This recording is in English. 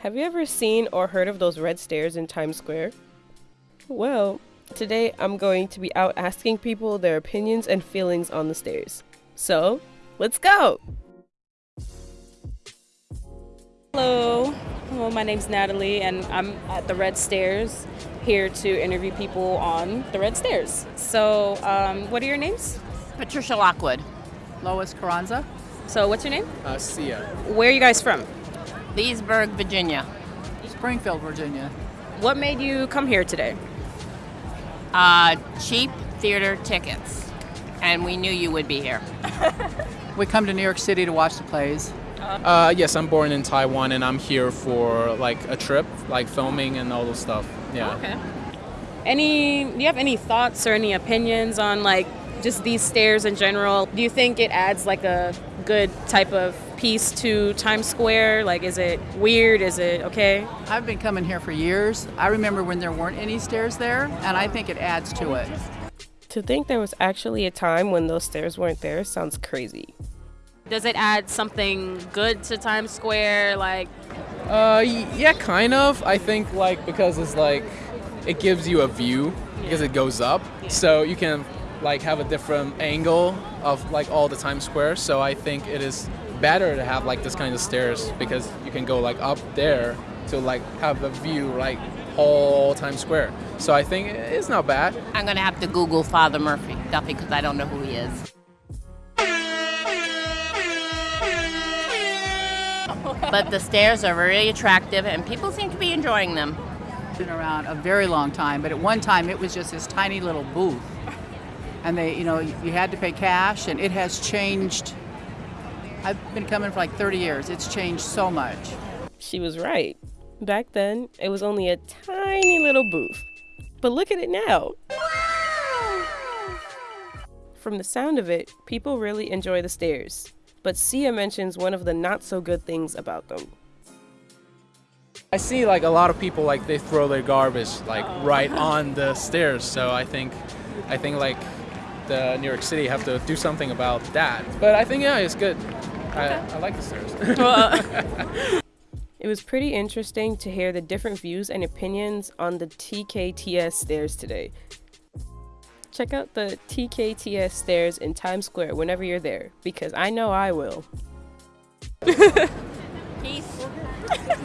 Have you ever seen or heard of those red stairs in Times Square? Well, today I'm going to be out asking people their opinions and feelings on the stairs. So, let's go! Hello, well, my name's Natalie, and I'm at the Red Stairs here to interview people on the Red Stairs. So, um, what are your names? Patricia Lockwood. Lois Carranza. So, what's your name? Uh, Sia. Where are you guys from? Leesburg, Virginia. Springfield, Virginia. What made you come here today? Uh, cheap theater tickets. And we knew you would be here. We come to New York City to watch the plays. Uh, yes, I'm born in Taiwan and I'm here for like a trip, like filming and all those stuff. Yeah. Okay. Any, do you have any thoughts or any opinions on like just these stairs in general? Do you think it adds like a good type of piece to Times Square? Like, is it weird? Is it okay? I've been coming here for years. I remember when there weren't any stairs there, and I think it adds to it. To think there was actually a time when those stairs weren't there sounds crazy. Does it add something good to Times Square? Like, Uh, yeah, kind of. I think like because it's like it gives you a view because it goes up, so you can like have a different angle of like all the Times Square. So I think it is better to have like this kind of stairs because you can go like up there to like have a view like whole Times Square. So I think it's not bad. I'm going to have to Google Father Murphy Duffy because I don't know who he is. but the stairs are really attractive and people seem to be enjoying them. Been around a very long time, but at one time it was just this tiny little booth. And they, you know, you had to pay cash, and it has changed. I've been coming for like 30 years. It's changed so much. She was right. Back then, it was only a tiny little booth. But look at it now. From the sound of it, people really enjoy the stairs. But Sia mentions one of the not so good things about them. I see like a lot of people like they throw their garbage like right uh-huh. on the stairs. So I think, I think like the New York City have to do something about that. But I think yeah, it's good. I, I like the stairs. Well. Uh, it was pretty interesting to hear the different views and opinions on the TKTS stairs today. Check out the TKTS stairs in Times Square whenever you're there, because I know I will. Peace.